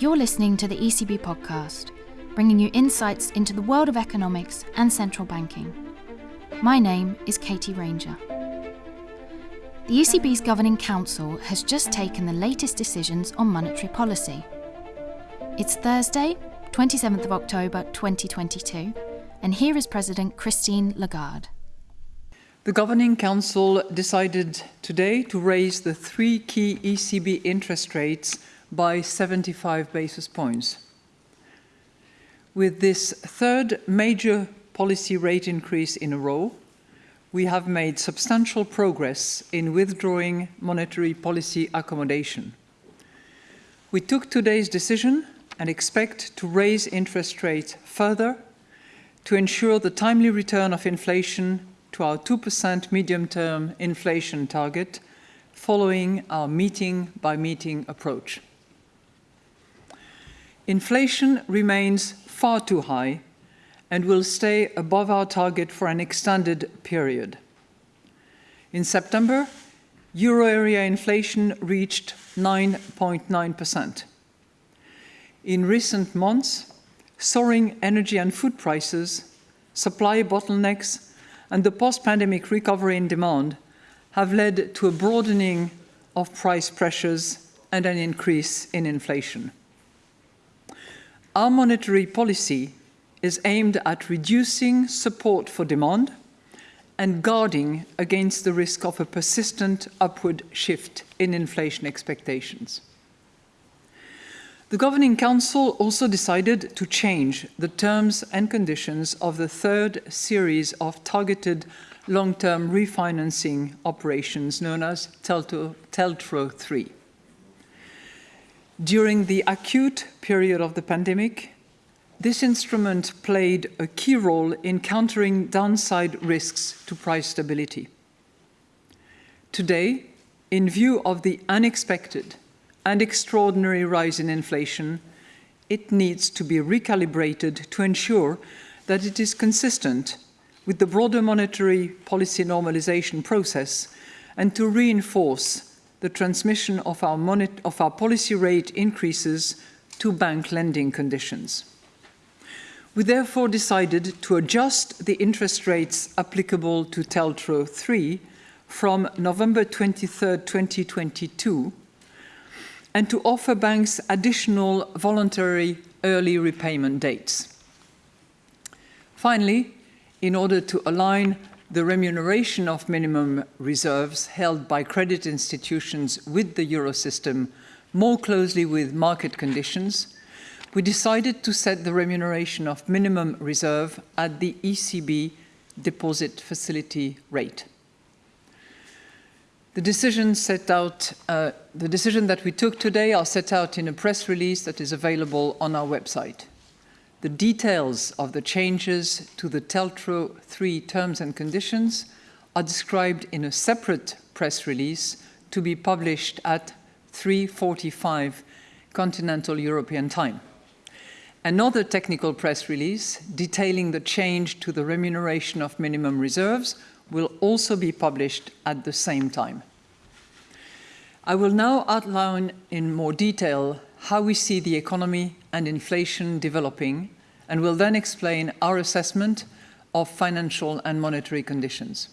You're listening to the ECB podcast, bringing you insights into the world of economics and central banking. My name is Katie Ranger. The ECB's Governing Council has just taken the latest decisions on monetary policy. It's Thursday, 27th of October 2022, and here is President Christine Lagarde. The Governing Council decided today to raise the three key ECB interest rates by 75 basis points. With this third major policy rate increase in a row, we have made substantial progress in withdrawing monetary policy accommodation. We took today's decision and expect to raise interest rates further to ensure the timely return of inflation to our 2% medium-term inflation target following our meeting-by-meeting -meeting approach. Inflation remains far too high and will stay above our target for an extended period. In September, euro area inflation reached 9.9%. In recent months, soaring energy and food prices, supply bottlenecks, and the post-pandemic recovery in demand have led to a broadening of price pressures and an increase in inflation. Our monetary policy is aimed at reducing support for demand and guarding against the risk of a persistent upward shift in inflation expectations. The Governing Council also decided to change the terms and conditions of the third series of targeted long-term refinancing operations known as TLTRO 3. During the acute period of the pandemic, this instrument played a key role in countering downside risks to price stability. Today, in view of the unexpected and extraordinary rise in inflation, it needs to be recalibrated to ensure that it is consistent with the broader monetary policy normalization process and to reinforce the transmission of our, of our policy rate increases to bank lending conditions. We therefore decided to adjust the interest rates applicable to TLTRO 3 from November 23, 2022, and to offer banks additional voluntary early repayment dates. Finally, in order to align the remuneration of minimum reserves held by credit institutions with the Eurosystem more closely with market conditions, we decided to set the remuneration of minimum reserve at the ECB deposit facility rate. The decision out, uh, the decision that we took today are set out in a press release that is available on our website. The details of the changes to the TLTRO 3 terms and conditions are described in a separate press release to be published at 3.45 continental European time. Another technical press release detailing the change to the remuneration of minimum reserves will also be published at the same time. I will now outline in more detail how we see the economy and inflation developing, and will then explain our assessment of financial and monetary conditions.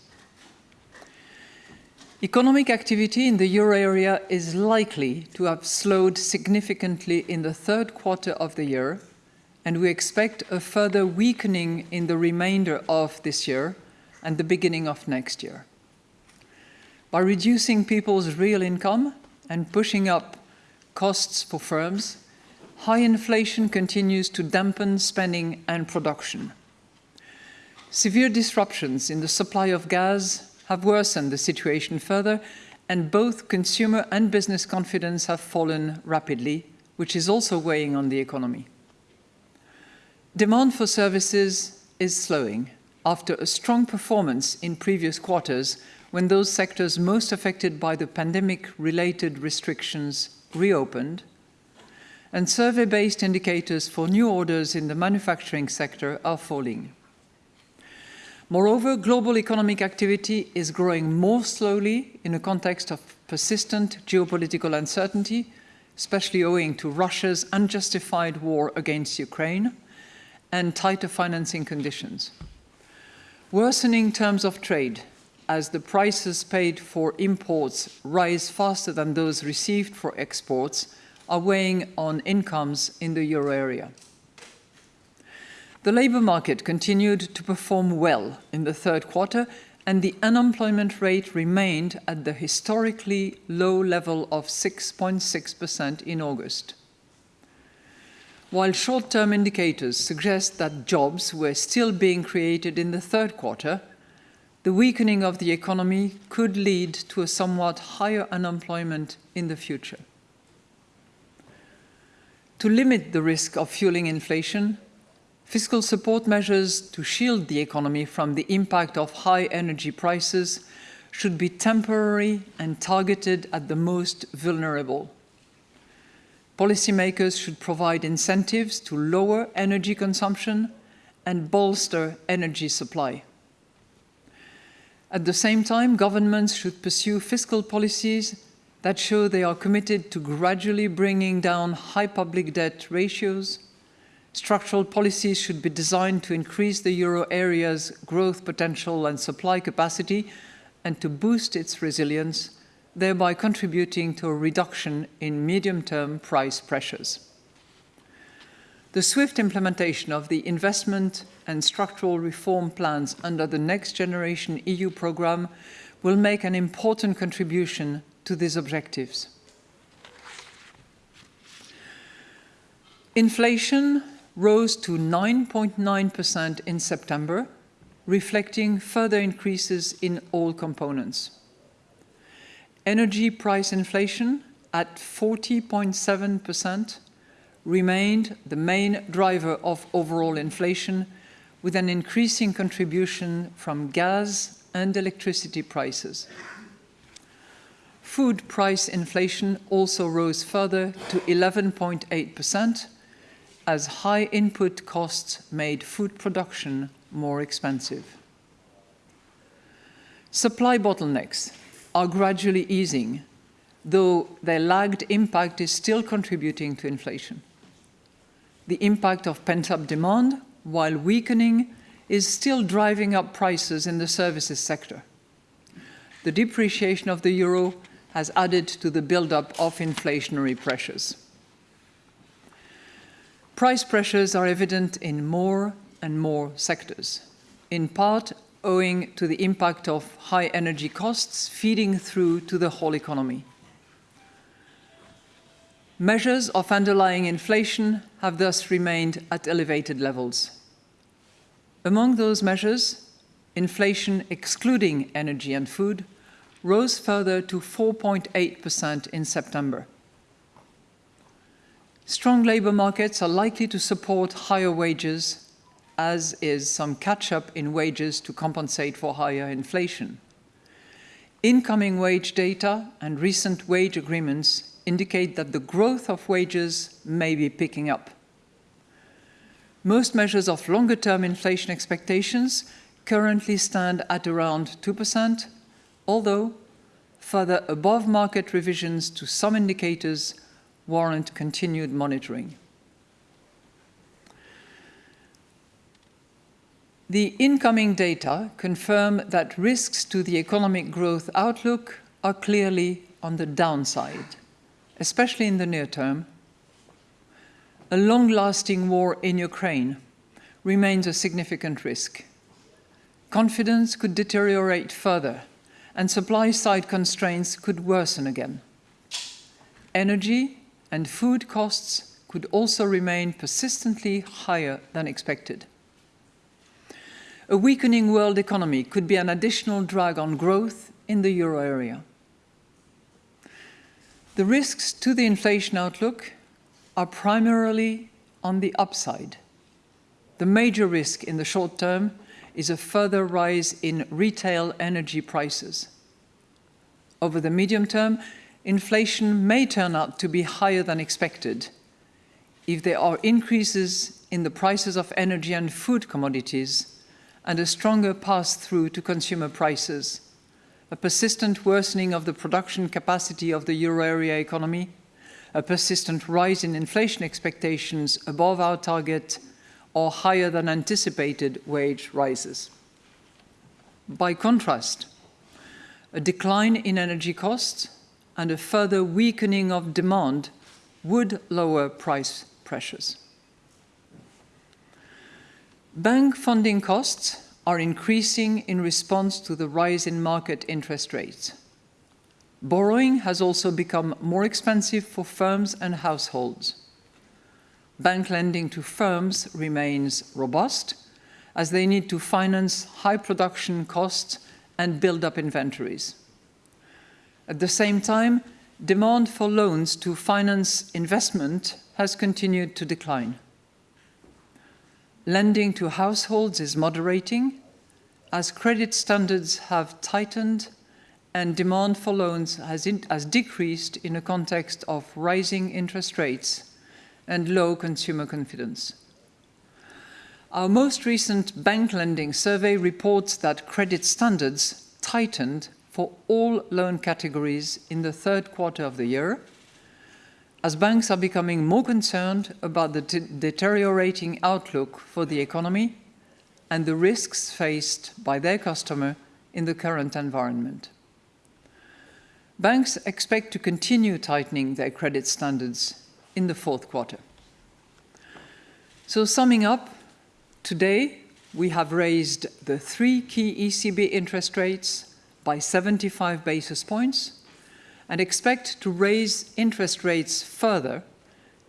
Economic activity in the euro area is likely to have slowed significantly in the third quarter of the year, and we expect a further weakening in the remainder of this year and the beginning of next year. By reducing people's real income and pushing up costs for firms, high inflation continues to dampen spending and production. Severe disruptions in the supply of gas have worsened the situation further, and both consumer and business confidence have fallen rapidly, which is also weighing on the economy. Demand for services is slowing after a strong performance in previous quarters when those sectors most affected by the pandemic-related restrictions reopened, and survey-based indicators for new orders in the manufacturing sector are falling. Moreover, global economic activity is growing more slowly in a context of persistent geopolitical uncertainty, especially owing to Russia's unjustified war against Ukraine and tighter financing conditions. Worsening terms of trade as the prices paid for imports rise faster than those received for exports are weighing on incomes in the euro area. The labour market continued to perform well in the third quarter and the unemployment rate remained at the historically low level of 6.6% in August. While short-term indicators suggest that jobs were still being created in the third quarter, the weakening of the economy could lead to a somewhat higher unemployment in the future. To limit the risk of fueling inflation, fiscal support measures to shield the economy from the impact of high energy prices should be temporary and targeted at the most vulnerable. Policymakers should provide incentives to lower energy consumption and bolster energy supply. At the same time, governments should pursue fiscal policies that show they are committed to gradually bringing down high public debt ratios. Structural policies should be designed to increase the euro area's growth potential and supply capacity and to boost its resilience, thereby contributing to a reduction in medium-term price pressures. The swift implementation of the investment and structural reform plans under the Next Generation EU programme will make an important contribution to these objectives. Inflation rose to 9.9% in September, reflecting further increases in all components. Energy price inflation at 40.7% remained the main driver of overall inflation, with an increasing contribution from gas and electricity prices. Food price inflation also rose further to 11.8%, as high input costs made food production more expensive. Supply bottlenecks are gradually easing, though their lagged impact is still contributing to inflation. The impact of pent-up demand, while weakening, is still driving up prices in the services sector. The depreciation of the euro has added to the build-up of inflationary pressures. Price pressures are evident in more and more sectors, in part owing to the impact of high energy costs feeding through to the whole economy. Measures of underlying inflation have thus remained at elevated levels. Among those measures, inflation excluding energy and food rose further to 4.8% in September. Strong labour markets are likely to support higher wages, as is some catch-up in wages to compensate for higher inflation. Incoming wage data and recent wage agreements indicate that the growth of wages may be picking up. Most measures of longer-term inflation expectations currently stand at around 2%, although further above-market revisions to some indicators warrant continued monitoring. The incoming data confirm that risks to the economic growth outlook are clearly on the downside especially in the near term, a long-lasting war in Ukraine remains a significant risk. Confidence could deteriorate further and supply-side constraints could worsen again. Energy and food costs could also remain persistently higher than expected. A weakening world economy could be an additional drag on growth in the euro area. The risks to the inflation outlook are primarily on the upside. The major risk in the short term is a further rise in retail energy prices. Over the medium term, inflation may turn out to be higher than expected if there are increases in the prices of energy and food commodities and a stronger pass-through to consumer prices a persistent worsening of the production capacity of the euro area economy, a persistent rise in inflation expectations above our target or higher than anticipated wage rises. By contrast, a decline in energy costs and a further weakening of demand would lower price pressures. Bank funding costs are increasing in response to the rise in market interest rates. Borrowing has also become more expensive for firms and households. Bank lending to firms remains robust as they need to finance high production costs and build up inventories. At the same time, demand for loans to finance investment has continued to decline. Lending to households is moderating as credit standards have tightened and demand for loans has, in, has decreased in a context of rising interest rates and low consumer confidence. Our most recent bank lending survey reports that credit standards tightened for all loan categories in the third quarter of the year, as banks are becoming more concerned about the deteriorating outlook for the economy and the risks faced by their customer in the current environment. Banks expect to continue tightening their credit standards in the fourth quarter. So summing up, today we have raised the three key ECB interest rates by 75 basis points and expect to raise interest rates further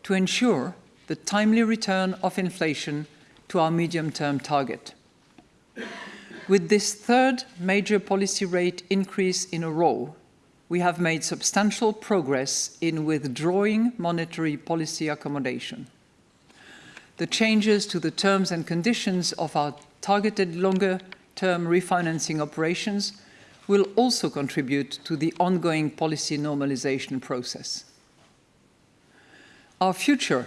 to ensure the timely return of inflation to our medium-term target. With this third major policy rate increase in a row, we have made substantial progress in withdrawing monetary policy accommodation. The changes to the terms and conditions of our targeted longer-term refinancing operations will also contribute to the ongoing policy normalization process. Our future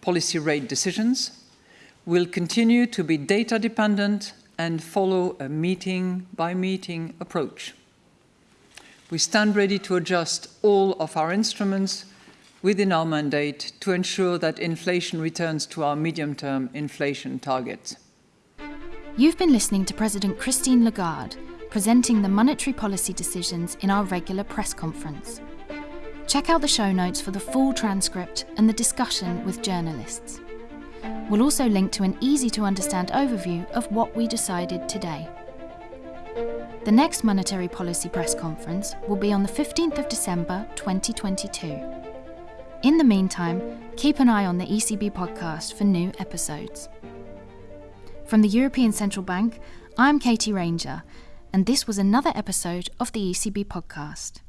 policy rate decisions will continue to be data dependent and follow a meeting by meeting approach. We stand ready to adjust all of our instruments within our mandate to ensure that inflation returns to our medium-term inflation target. You've been listening to President Christine Lagarde presenting the monetary policy decisions in our regular press conference. Check out the show notes for the full transcript and the discussion with journalists. We'll also link to an easy to understand overview of what we decided today. The next monetary policy press conference will be on the 15th of December 2022. In the meantime, keep an eye on the ECB podcast for new episodes. From the European Central Bank, I'm Katie Ranger and this was another episode of the ECB podcast.